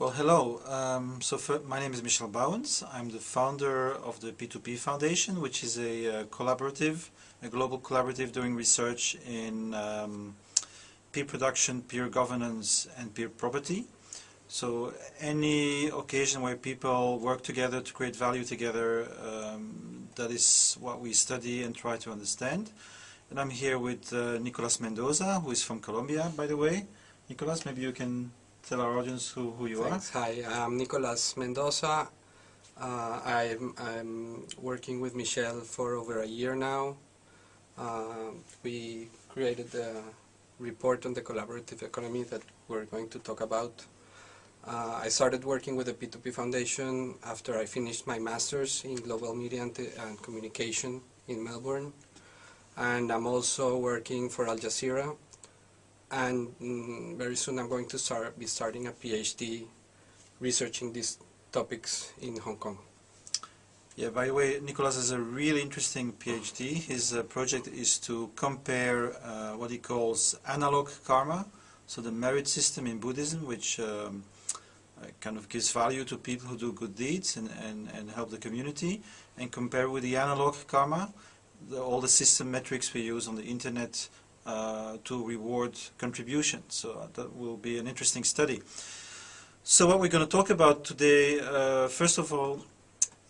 Well, hello. Um, so for, my name is Michel Bauwens. I'm the founder of the P2P Foundation, which is a, uh, collaborative, a global collaborative doing research in um, peer production, peer governance, and peer property. So any occasion where people work together to create value together, um, that is what we study and try to understand. And I'm here with uh, Nicolas Mendoza, who is from Colombia, by the way. Nicolas, maybe you can tell our audience who, who you Thanks. are. Hi, I'm Nicolas Mendoza. Uh, I'm, I'm working with Michel for over a year now. Uh, we created the report on the collaborative economy that we're going to talk about. Uh, I started working with the P2P Foundation after I finished my master's in global media and, and communication in Melbourne. And I'm also working for Al Jazeera and mm, very soon I'm going to start be starting a PhD researching these topics in Hong Kong. Yeah, by the way, Nicolas has a really interesting PhD. His uh, project is to compare uh, what he calls analog karma, so the merit system in Buddhism, which um, uh, kind of gives value to people who do good deeds and, and, and help the community, and compare with the analog karma, the, all the system metrics we use on the internet uh, to reward contributions. So uh, that will be an interesting study. So what we're going to talk about today, uh, first of all,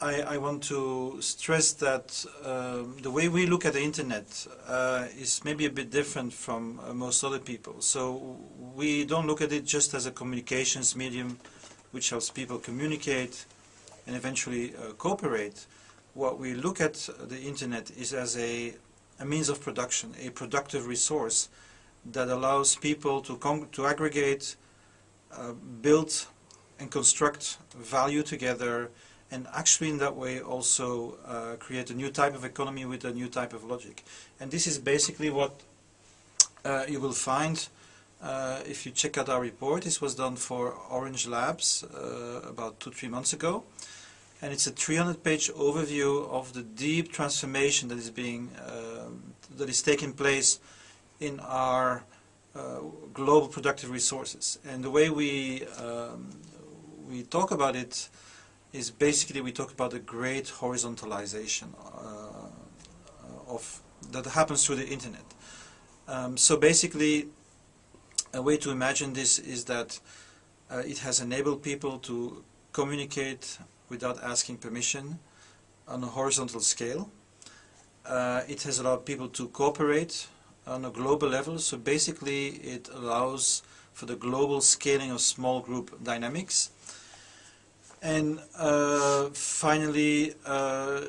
I, I, want to stress that um, the way we look at the internet uh, is maybe a bit different from uh, most other people. So we don't look at it just as a communications medium which helps people communicate and eventually uh, cooperate. What we look at the internet is as a a means of production, a productive resource that allows people to, to aggregate, uh, build and construct value together and actually in that way also uh, create a new type of economy with a new type of logic. And this is basically what uh, you will find uh, if you check out our report. This was done for Orange Labs uh, about two, three months ago and it's a 300 page overview of the deep transformation that is being um, that is taking place in our uh, global productive resources. And the way we um, we talk about it is basically we talk about the great horizontalization uh, of that happens through the internet. Um, so basically a way to imagine this is that uh, it has enabled people to communicate without asking permission on a horizontal scale. Uh, it has allowed people to cooperate on a global level, so basically it allows for the global scaling of small group dynamics. And uh, finally, uh,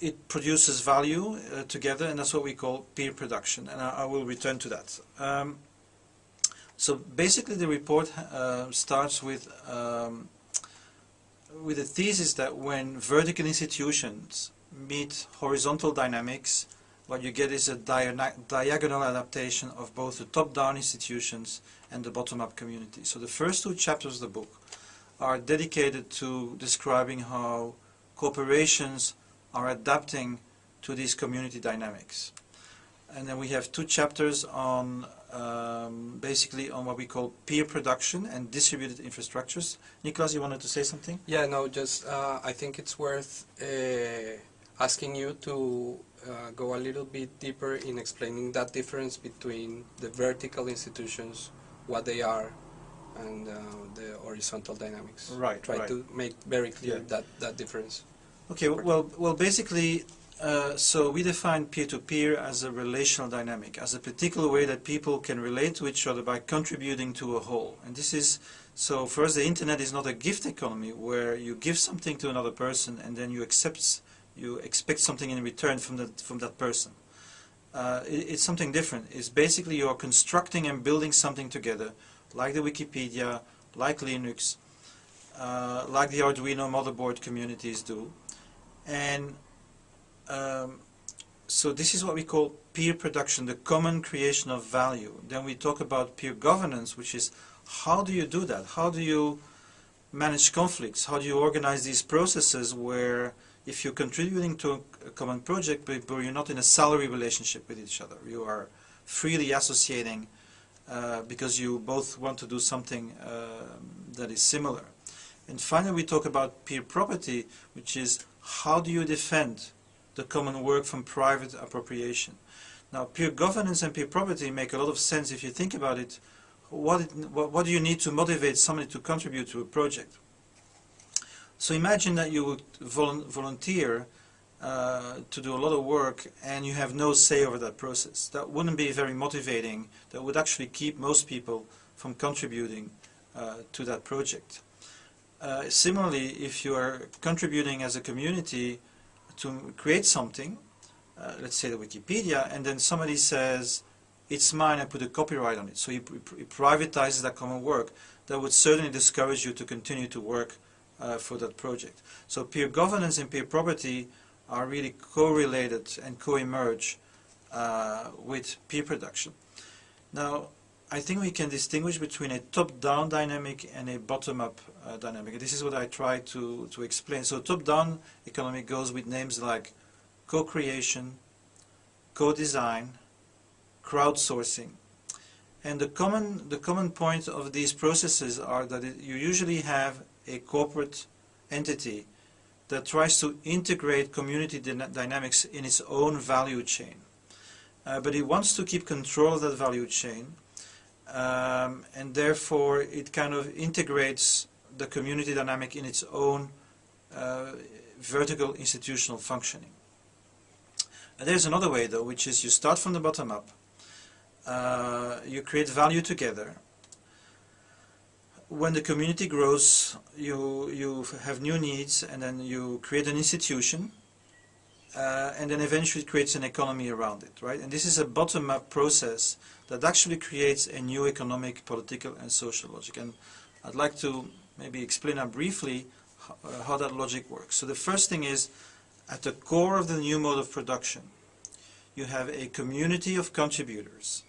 it produces value uh, together, and that's what we call peer production, and I, I will return to that. Um, so basically the report uh, starts with um, with the thesis that when vertical institutions meet horizontal dynamics, what you get is a diagonal adaptation of both the top-down institutions and the bottom-up community. So the first two chapters of the book are dedicated to describing how corporations are adapting to these community dynamics. And then we have two chapters on uh, um, basically on what we call peer production and distributed infrastructures. Nicolas, you wanted to say something? Yeah, no, just uh, I think it's worth uh, asking you to uh, go a little bit deeper in explaining that difference between the vertical institutions, what they are, and uh, the horizontal dynamics. Right. Try right. to make very clear yeah. that that difference. Okay. Well, well, basically, uh, so we define peer-to-peer -peer as a relational dynamic, as a particular way that people can relate to each other by contributing to a whole. And this is, so us the internet is not a gift economy where you give something to another person and then you accept, you expect something in return from that, from that person. Uh, it, it's something different. It's basically you are constructing and building something together, like the Wikipedia, like Linux, uh, like the Arduino motherboard communities do. And um, so this is what we call peer production, the common creation of value. Then we talk about peer governance, which is how do you do that? How do you manage conflicts? How do you organize these processes where if you're contributing to a common project, but you're not in a salary relationship with each other, you are freely associating uh, because you both want to do something um, that is similar. And finally, we talk about peer property, which is how do you defend the common work from private appropriation. Now, peer governance and peer property make a lot of sense if you think about it. What, what, what do you need to motivate somebody to contribute to a project? So imagine that you would vol volunteer uh, to do a lot of work and you have no say over that process. That wouldn't be very motivating. That would actually keep most people from contributing uh, to that project. Uh, similarly, if you are contributing as a community to create something, uh, let's say the Wikipedia, and then somebody says, it's mine, I put a copyright on it, so he, he privatizes that common work, that would certainly discourage you to continue to work uh, for that project. So peer governance and peer property are really correlated and co-emerge uh, with peer production. Now, I think we can distinguish between a top-down dynamic and a bottom-up uh, dynamic. This is what I try to, to explain. So top-down economic goes with names like co-creation, co-design, crowdsourcing. And the common, the common point of these processes are that it, you usually have a corporate entity that tries to integrate community dynamics in its own value chain. Uh, but it wants to keep control of that value chain um, and therefore it kind of integrates the community dynamic in its own uh, vertical institutional functioning. And there's another way though, which is you start from the bottom up, uh, you create value together. When the community grows, you, you have new needs and then you create an institution uh, and then eventually creates an economy around it, right? And this is a bottom-up process that actually creates a new economic, political and social logic. And I'd like to maybe explain briefly how, uh, how that logic works. So the first thing is, at the core of the new mode of production, you have a community of contributors,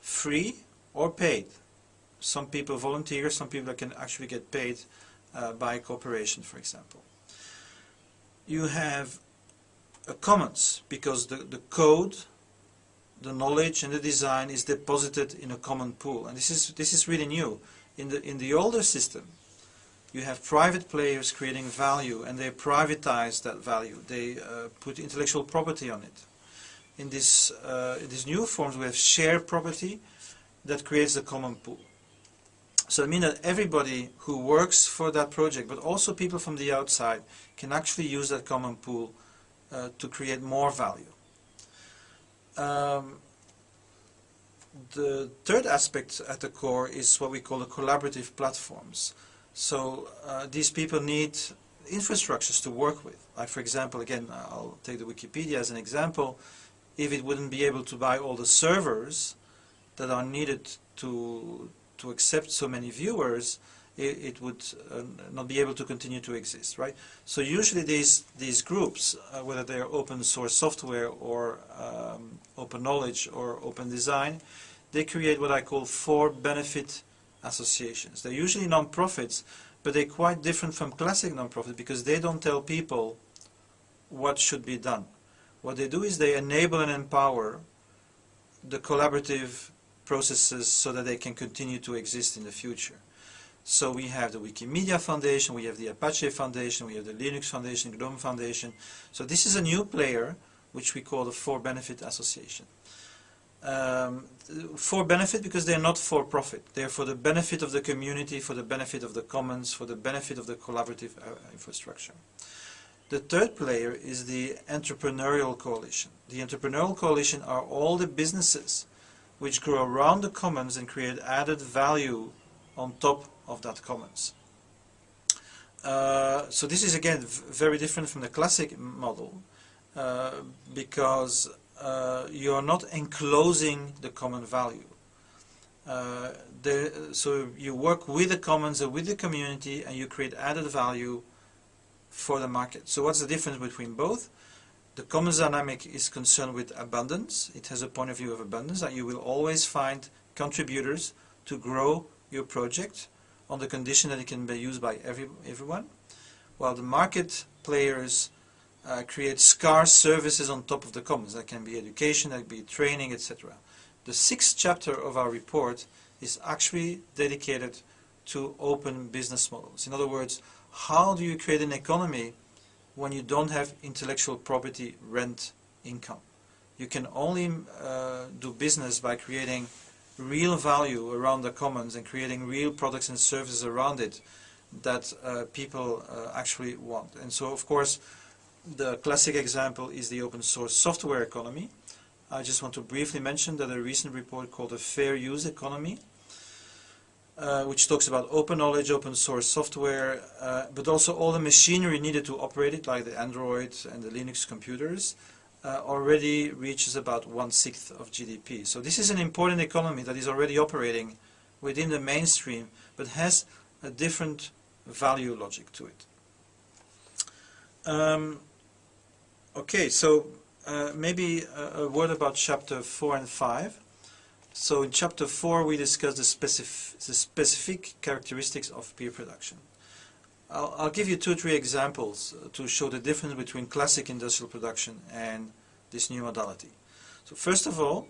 free or paid. Some people volunteer, some people can actually get paid uh, by corporation, for example. You have a commons because the, the code the knowledge and the design is deposited in a common pool. And this is, this is really new. In the, in the older system, you have private players creating value and they privatize that value. They uh, put intellectual property on it. In, this, uh, in these new forms, we have shared property that creates the common pool. So it means that everybody who works for that project, but also people from the outside, can actually use that common pool uh, to create more value. Um, the third aspect at the core is what we call the collaborative platforms. So uh, these people need infrastructures to work with. Like for example, again, I'll take the Wikipedia as an example. If it wouldn't be able to buy all the servers that are needed to to accept so many viewers, it, it would uh, not be able to continue to exist, right? So usually these these groups, uh, whether they're open source software or um, open knowledge or open design, they create what I call for benefit associations. They're usually non-profits, but they're quite different from classic non-profit because they don't tell people what should be done. What they do is they enable and empower the collaborative processes so that they can continue to exist in the future. So we have the Wikimedia Foundation, we have the Apache Foundation, we have the Linux Foundation, GNOME Foundation. So this is a new player, which we call the For Benefit Association. Um, for benefit because they're not for profit. They're for the benefit of the community, for the benefit of the commons, for the benefit of the collaborative uh, infrastructure. The third player is the entrepreneurial coalition. The entrepreneurial coalition are all the businesses which grow around the commons and create added value on top of that commons. Uh, so this is again very different from the classic model uh, because uh, you are not enclosing the common value. Uh, the, so you work with the commons and with the community and you create added value for the market. So what's the difference between both? The commons dynamic is concerned with abundance. It has a point of view of abundance that you will always find contributors to grow your project on the condition that it can be used by every, everyone, while the market players uh, create scarce services on top of the commons. That can be education, that can be training, etc. The sixth chapter of our report is actually dedicated to open business models. In other words, how do you create an economy when you don't have intellectual property rent income? You can only uh, do business by creating real value around the commons and creating real products and services around it that uh, people uh, actually want. And so, of course, the classic example is the open source software economy. I just want to briefly mention that a recent report called the Fair Use Economy, uh, which talks about open knowledge, open source software, uh, but also all the machinery needed to operate it, like the Android and the Linux computers, uh, already reaches about one-sixth of GDP. So this is an important economy that is already operating within the mainstream, but has a different value logic to it. Um, okay, so uh, maybe a, a, word about chapter 4 and 5. So in chapter 4 we discuss the, specif the specific characteristics of peer production. I'll, I'll, give you two or three examples uh, to show the difference between classic industrial production and this new modality. So first of all,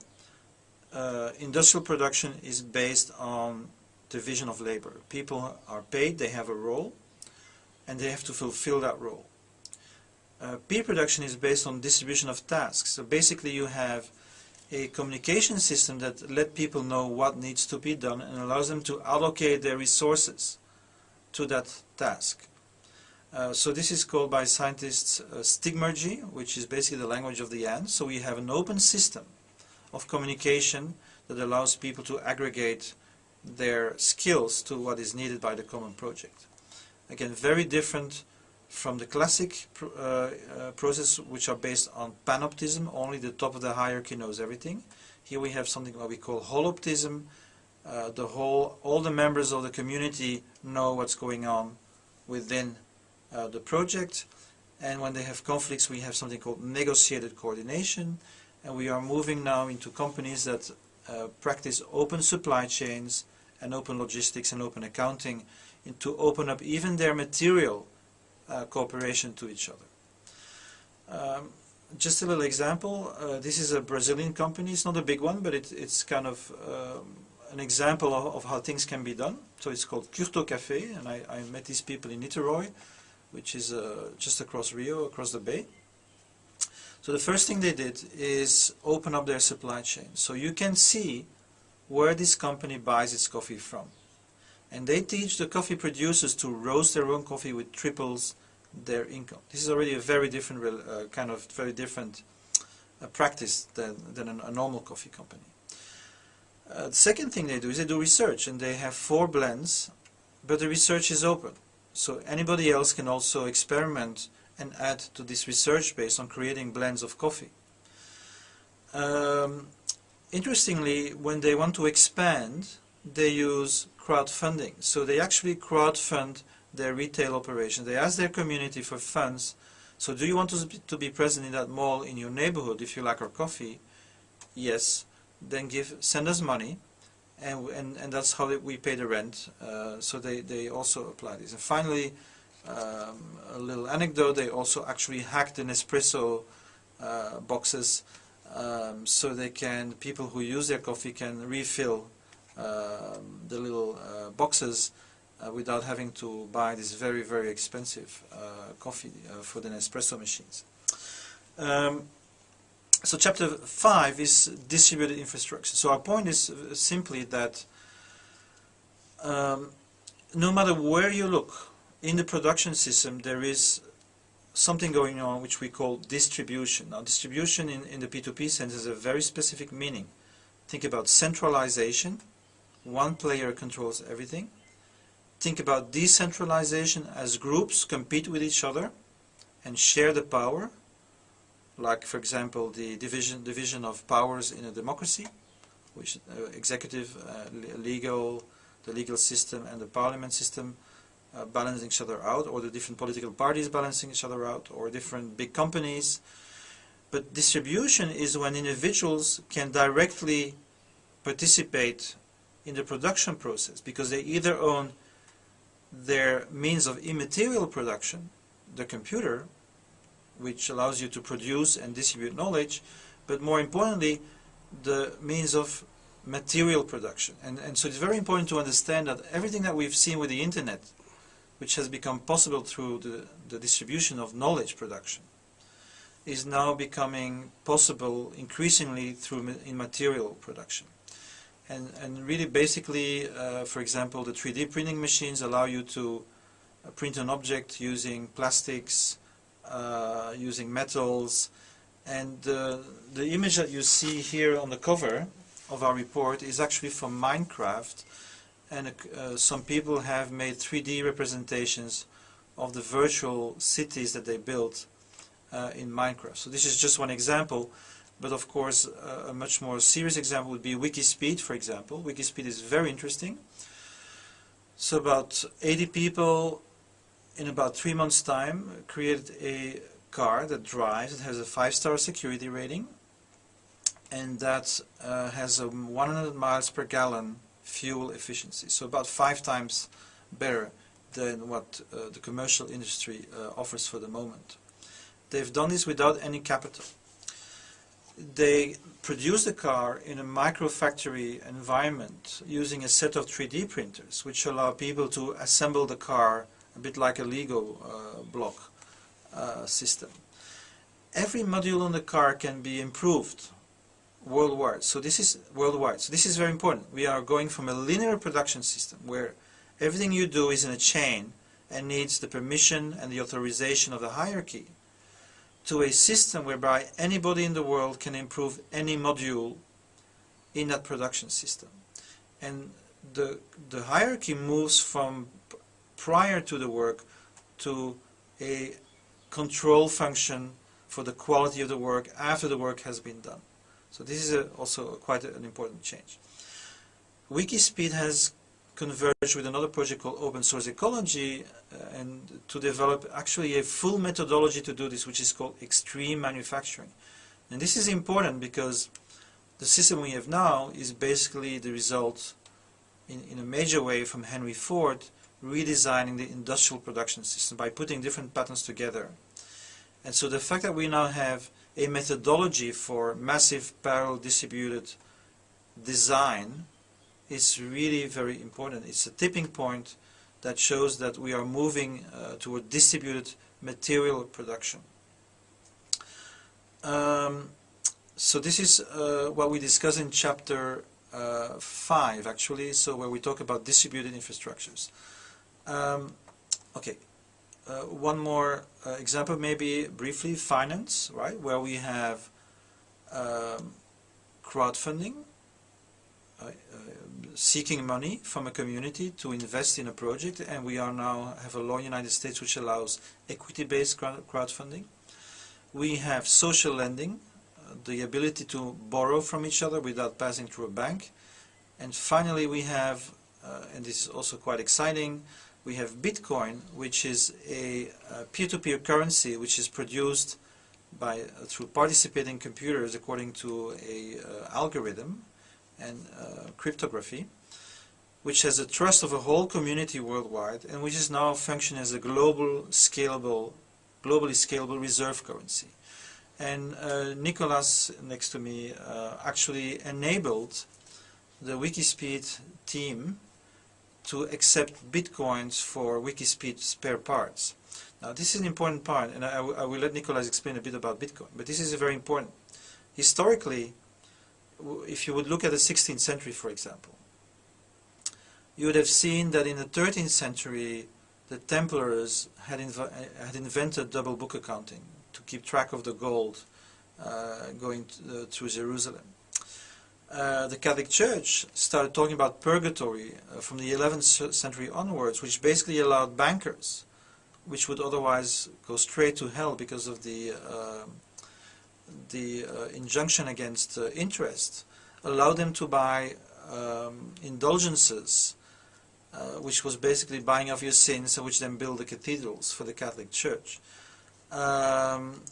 uh, industrial production is based on division of labor. People are paid, they have a role, and they have to fulfill that role. Uh, peer production is based on distribution of tasks. So basically you have a communication system that let people know what needs to be done and allows them to allocate their resources to that task. Uh, so this is called by scientists uh, stigmergy, which is basically the language of the ant. So we have an open system of communication that allows people to aggregate their skills to what is needed by the common project. Again, very different from the classic pr uh, uh, process which are based on panoptism, only the top of the hierarchy knows everything. Here we have something what we call holoptism. Uh, the whole, all the members of the community know what's going on within uh, the project. And when they have conflicts, we have something called negotiated coordination. And we are moving now into companies that uh, practice open supply chains and open logistics and open accounting to open up even their material uh, cooperation to each other. Um, just a little example, uh, this is a Brazilian company, it's not a big one, but it, it's kind of um, an example of, of, how things can be done. So it's called Curto Café, and I, I met these people in Niterói, which is uh, just across Rio, across the bay. So the first thing they did is open up their supply chain. So you can see where this company buys its coffee from. And they teach the coffee producers to roast their own coffee with triples their income. This is already a very different, uh, kind of very different uh, practice than, than a, normal coffee company. Uh, the second thing they do is they do research and they have four blends, but the research is open. So anybody else can also experiment and add to this research based on creating blends of coffee. Um, interestingly, when they want to expand, they use crowdfunding. So they actually crowdfund their retail operation. They ask their community for funds. So do you want to, to be present in that mall in your neighborhood if you like our coffee? Yes. Then give send us money. And, and, and that's how we pay the rent. Uh, so they, they also apply this. And finally, um, a little anecdote, they also actually hacked the Nespresso uh, boxes um, so they can, people who use their coffee can refill um, the little uh, boxes uh, without having to buy this very, very expensive uh, coffee uh, for the Nespresso machines. Um, so chapter 5 is distributed infrastructure. So our point is simply that um, no matter where you look in the production system there is something going on which we call distribution. Now distribution in, in the P2P sense is a very specific meaning. Think about centralization, one player controls everything. Think about decentralization as groups compete with each other and share the power, like for example the division, division of powers in a democracy, which uh, executive, uh, legal, the legal system and the parliament system uh, balancing each other out, or the different political parties balancing each other out, or different big companies. But distribution is when individuals can directly participate in the production process because they either own their means of immaterial production, the computer, which allows you to produce and distribute knowledge, but more importantly, the means of material production. And, and so it's very important to understand that everything that we've seen with the internet, which has become possible through the, the distribution of knowledge production, is now becoming possible increasingly through in material production. And, and really basically, uh, for example, the 3D printing machines allow you to uh, print an object using plastics, using metals, and uh, the image that you see here on the cover of our report is actually from Minecraft, and uh, some people have made 3D representations of the virtual cities that they built uh, in Minecraft. So this is just one example, but of course uh, a much more serious example would be Wikispeed, for example. Wikispeed is very interesting. So about 80 people in about three months' time created a car that drives, it has a five-star security rating, and that uh, has a 100 miles per gallon fuel efficiency, so about five times better than what uh, the commercial industry uh, offers for the moment. They've done this without any capital. They produce the car in a microfactory environment using a set of 3D printers which allow people to assemble the car a bit like a Lego uh, block uh, system. Every module on the car can be improved worldwide. So this is worldwide. So this is very important. We are going from a linear production system where everything you do is in a chain and needs the permission and the authorization of the hierarchy to a system whereby anybody in the world can improve any module in that production system. And the, the hierarchy moves from prior to the work to a control function for the quality of the work after the work has been done. So this is a, also quite an important change. Wikispeed has converged with another project called Open Source Ecology uh, and to develop actually a full methodology to do this which is called extreme manufacturing. And this is important because the system we have now is basically the result in, in a major way from Henry Ford redesigning the industrial production system by putting different patterns together. And so the fact that we now have a methodology for massive parallel distributed design is really very important. It's a tipping point that shows that we are moving uh, toward distributed material production. Um, so this is uh, what we discuss in chapter uh, 5 actually, so where we talk about distributed infrastructures. Um, okay, uh, one more uh, example maybe briefly, finance, right, where we have um, crowdfunding, uh, seeking money from a community to invest in a project and we are now have a law in the United States which allows equity-based crowdfunding. We have social lending, uh, the ability to borrow from each other without passing through a bank. And finally we have, uh, and this is also quite exciting, we have Bitcoin, which is a peer-to-peer -peer currency which is produced by uh, through participating computers according to a uh, algorithm and uh, cryptography, which has the trust of a whole community worldwide and which is now functioning as a global scalable, globally scalable reserve currency. And uh, Nicolas, next to me, uh, actually enabled the Wikispeed team to accept bitcoins for Wikispeed spare parts. Now this is an important part, and I, I will let Nicolas explain a bit about Bitcoin, but this is a very important. Historically, if you would look at the 16th century, for example, you would have seen that in the 13th century, the Templars had, inv had invented double book accounting to keep track of the gold uh, going to, uh, through Jerusalem. Uh, the Catholic Church started talking about purgatory uh, from the 11th century onwards, which basically allowed bankers, which would otherwise go straight to hell because of the uh, the uh, injunction against uh, interest, allowed them to buy um, indulgences, which was basically buying off your sins, which then build the cathedrals for the Catholic Church. Um,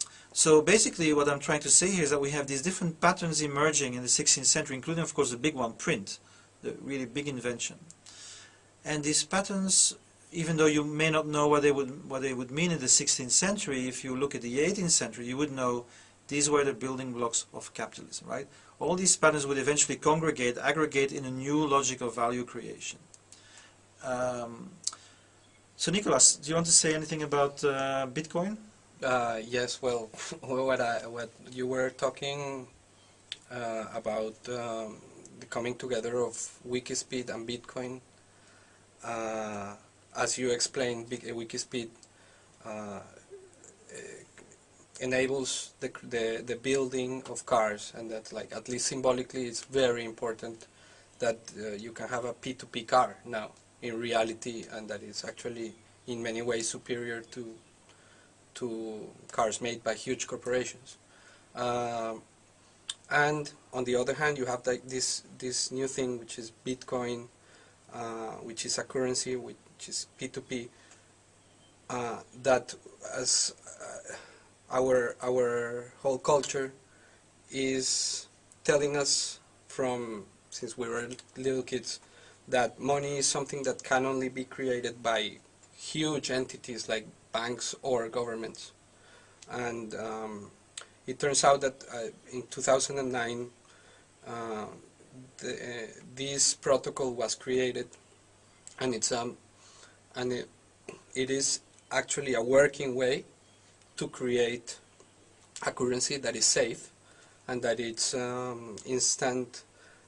so basically what I'm trying to say here is that we have these different patterns emerging in the 16th century, including of course the big one, print, the really big invention. And these patterns, even though you may not know what they would, what they would mean in the 16th century, if you look at the 18th century, you would know these were the building blocks of capitalism, right? all these patterns would eventually congregate, aggregate in a new logic of value creation. Um, so Nicolas, do you want to say anything about uh, Bitcoin? Uh, yes, well, what, I, what you were talking uh, about um, the coming together of Wikispeed and Bitcoin, uh, as you explained, Big, Wikispeed uh, enables the, the, the building of cars and that like at least symbolically it's very important that uh, you can have a P2P car now in reality and that it's actually in many ways superior to to cars made by huge corporations. Um, and on the other hand, you have this this new thing which is Bitcoin, uh, which is a currency which is P2P. Uh, that as uh, our our whole culture is telling us from since we were little kids that money is something that can only be created by huge entities like banks or governments. And um, it turns out that uh, in 2009 uh, the, uh, this protocol was created and it's um, and it, it is actually a working way to create a currency that is safe and that it's um, instant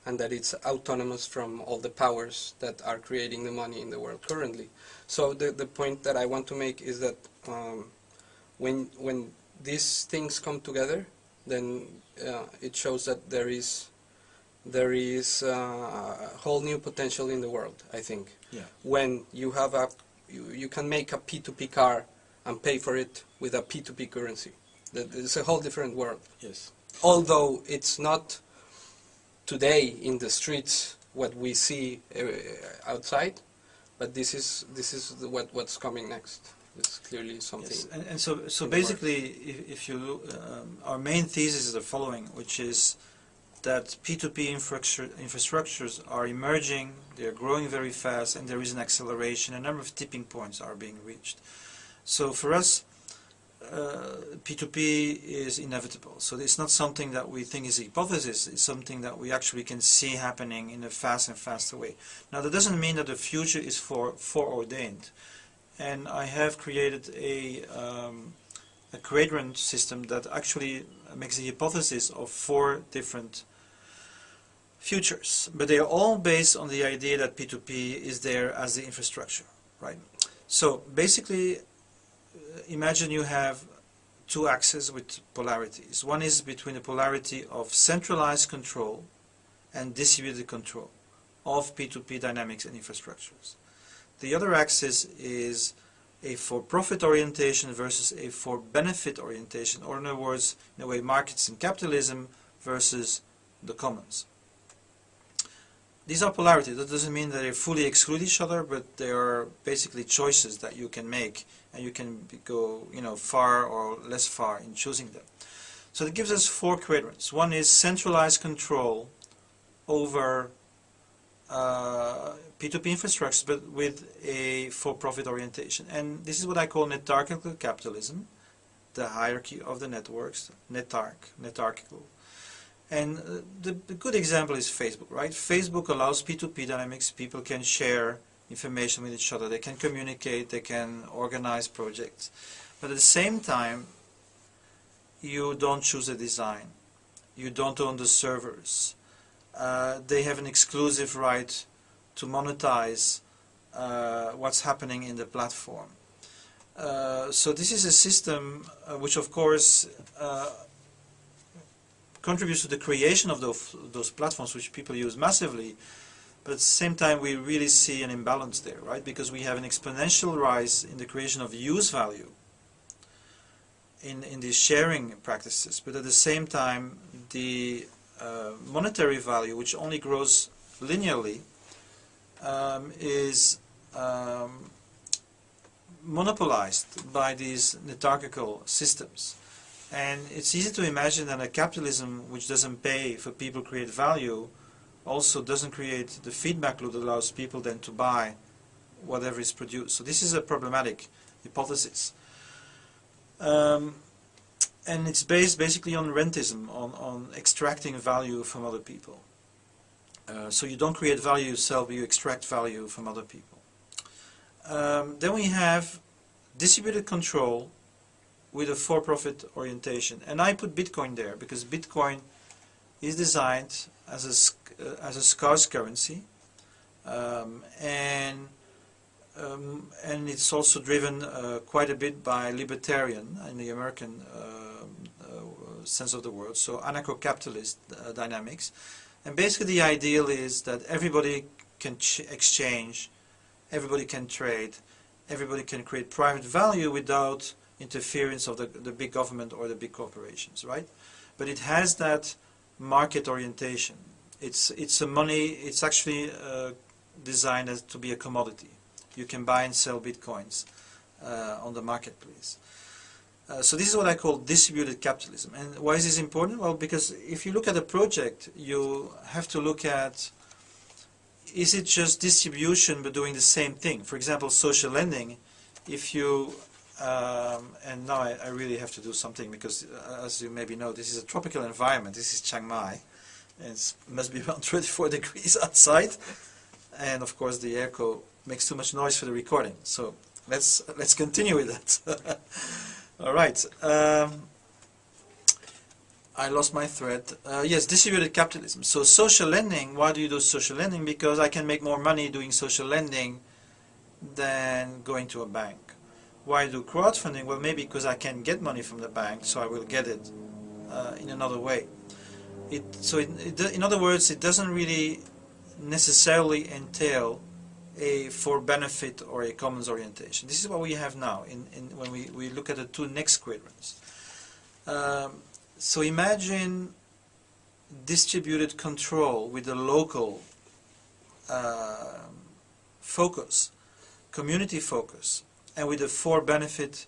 and that it's autonomous from all the powers that are creating the money in the world currently. So the, the point that I want to make is that um, when, when these things come together, then uh, it shows that there is there is uh, a whole new potential in the world. I think. Yeah. When you have a you, you can make a P2P car and pay for it with a P2P currency. That it's a whole different world. Yes. Although it's not today in the streets what we see uh, outside, but this is this is the, what what's coming next. It's clearly something. Yes. And, and so, so basically, if, if you um, our main thesis is the following, which is that P2P infrastructure, infrastructures are emerging, they are growing very fast, and there is an acceleration. A number of tipping points are being reached. So for us, P2P is inevitable. So it's not something that we think is a hypothesis, it's something that we actually can see happening in a fast and faster way. Now that doesn't mean that the future is for foreordained and I have created a, um, a quadrant system that actually makes a hypothesis of four different futures. But they are all based on the idea that P2P is there as the infrastructure, right? So basically, uh, imagine you have two axes with polarities. One is between the polarity of centralized control and distributed control of P2P dynamics and infrastructures. The other axis is a for-profit orientation versus a for-benefit orientation, or in other words, in a way, markets and capitalism versus the commons. These are polarities. That doesn't mean that they fully exclude each other, but they are basically choices that you can make, and you can go, you know, far or less far in choosing them. So that gives us four quadrants. One is centralized control over uh, P2P infrastructures, but with a for-profit orientation. And this is what I call netarchical capitalism, the hierarchy of the networks, netarch, netarchical. And uh, the, the, good example is Facebook, right? Facebook allows P2P dynamics. People can share information with each other. They can communicate. They can organize projects. But at the same time, you don't choose a design. You don't own the servers. Uh, they have an exclusive right to monetize uh, what's happening in the platform. Uh, so this is a system uh, which of course uh, contributes to the creation of those, those platforms which people use massively but at the same time we really see an imbalance there right because we have an exponential rise in the creation of use value in, in these sharing practices but at the same time the uh, monetary value which only grows linearly um, is um, monopolized by these netarchical systems. And it's easy to imagine that a capitalism which doesn't pay for people create value also doesn't create the feedback loop that allows people then to buy whatever is produced. So this is a problematic hypothesis. Um, and it's based basically on rentism, on, on extracting value from other people. Uh, so you don't create value yourself, but you extract value from other people. Um, then we have distributed control with a for-profit orientation. And I put Bitcoin there because Bitcoin is designed as a, uh, as a scarce currency um, and um, and it's also driven uh, quite a bit by libertarian in the American uh, uh sense of the word, so anarcho-capitalist uh, dynamics. And basically the ideal is that everybody can exchange, everybody can trade, everybody can create private value without interference of the, the big government or the big corporations, right? But it has that market orientation. It's, it's a money, it's actually uh, designed as to be a commodity. You can buy and sell bitcoins uh, on the marketplace. Uh, so this is what I call distributed capitalism. And why is this important? Well, because if you look at a project, you have to look at is it just distribution but doing the same thing? For example, social lending, if you, um, and now I, I, really have to do something because uh, as you maybe know, this is a tropical environment. This is Chiang Mai. It must be around 24 degrees outside. And of course the airco makes too much noise for the recording. So let's, let's continue with that. All right. Um, I lost my thread. Uh, yes, distributed capitalism. So social lending, why do you do social lending? Because I can make more money doing social lending than going to a bank. Why do crowdfunding? Well, maybe because I can get money from the bank, so I will get it uh, in another way. It, so it, it, in other words, it doesn't really necessarily entail a for benefit or a commons orientation. This is what we have now in, in when we, we look at the two next quadrants. Um, so imagine distributed control with a local uh, focus, community focus, and with a for benefit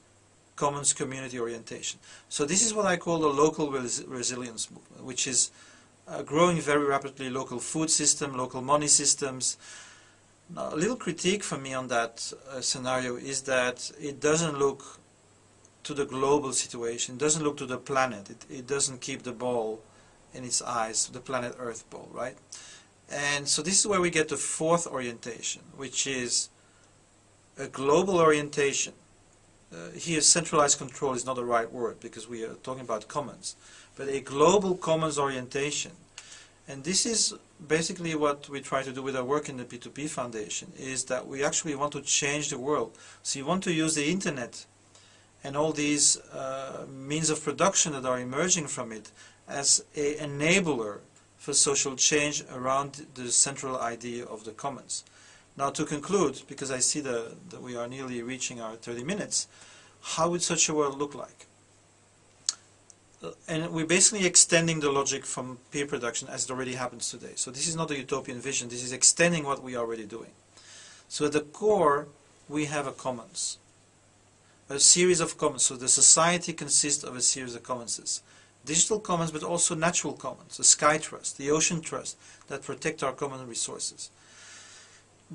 commons community orientation. So this is what I call the local res resilience movement, which is uh, growing very rapidly, local food system, local money systems, now, a little critique from me on that uh, scenario is that it doesn't look to the global situation, it doesn't look to the planet, it, it doesn't keep the ball in its eyes, the planet Earth ball, right? And so this is where we get the fourth orientation, which is a global orientation. Uh, here, centralized control is not the right word because we are talking about commons, but a global commons orientation. And this is basically what we try to do with our work in the P2P Foundation is that we actually want to change the world. So you want to use the internet and all these uh, means of production that are emerging from it as an enabler for social change around the central idea of the commons. Now to conclude, because I see the, that we are nearly reaching our 30 minutes, how would such a world look like? Uh, and we're basically extending the logic from peer production as it already happens today. So this is not a utopian vision, this is extending what we are already doing. So at the core, we have a commons, a series of commons. So the society consists of a series of commonses. Digital commons, but also natural commons, the sky trust, the ocean trust, that protect our common resources.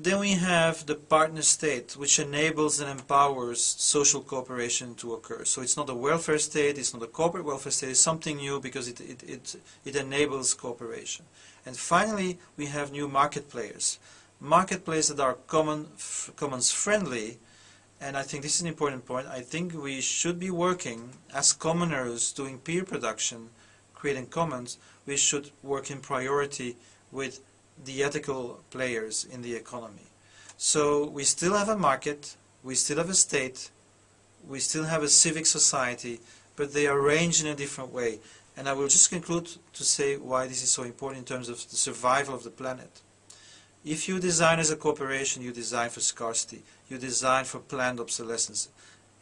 Then we have the partner state, which enables and empowers social cooperation to occur. So it's not a welfare state, it's not a corporate welfare state, it's something new because it, it, it, it enables cooperation. And finally, we have new market players. Market players that are common, commons friendly, and I think this is an important point. I think we should be working as commoners doing peer production, creating commons, we should work in priority with the ethical players in the economy. So we still have a market, we still have a state, we still have a civic society, but they are arranged in a different way. And I will just conclude to say why this is so important in terms of the survival of the planet. If you design as a corporation, you design for scarcity. You design for planned obsolescence.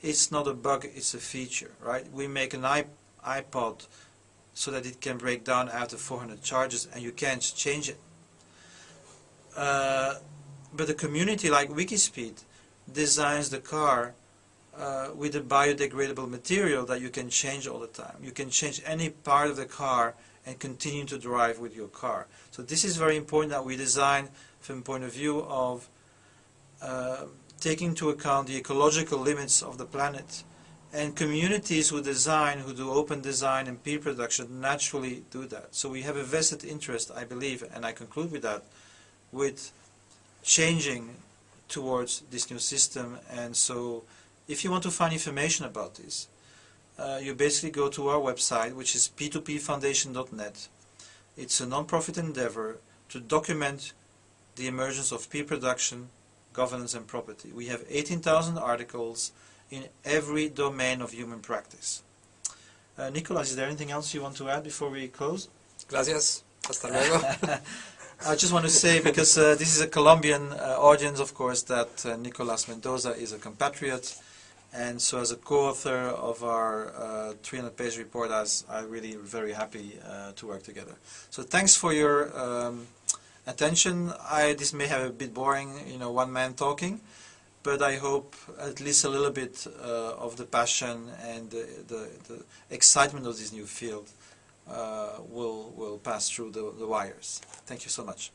It's not a bug, it's a feature, right? We make an iPod so that it can break down after 400 charges and you can't change it. Uh, but a community like Wikispeed designs the car uh, with a biodegradable material that you can change all the time. You can change any part of the car and continue to drive with your car. So this is very important that we design from point of view of uh, taking into account the ecological limits of the planet And communities who design, who do open design and peer production naturally do that. So we have a vested interest, I believe, and I conclude with that, with changing towards this new system. And so if you want to find information about this, uh, you basically go to our website, which is p2pfoundation.net. It's a non-profit endeavor to document the emergence of peer production, governance and property. We have 18,000 articles in every domain of human practice. Uh, Nicolas, is there anything else you want to add before we close? Gracias. Hasta luego. I just want to say, because uh, this is a Colombian uh, audience, of course, that uh, Nicolas Mendoza is a compatriot, and so as a co-author of our 300-page report, as I'm really very happy uh, to work together. So thanks for your um, attention. I, this may have a bit boring, you know, one man talking, but I hope at least a little bit uh, of the passion and the, the, the, excitement of this new field uh, Uh, will, will pass through the, the wires. Thank you so much.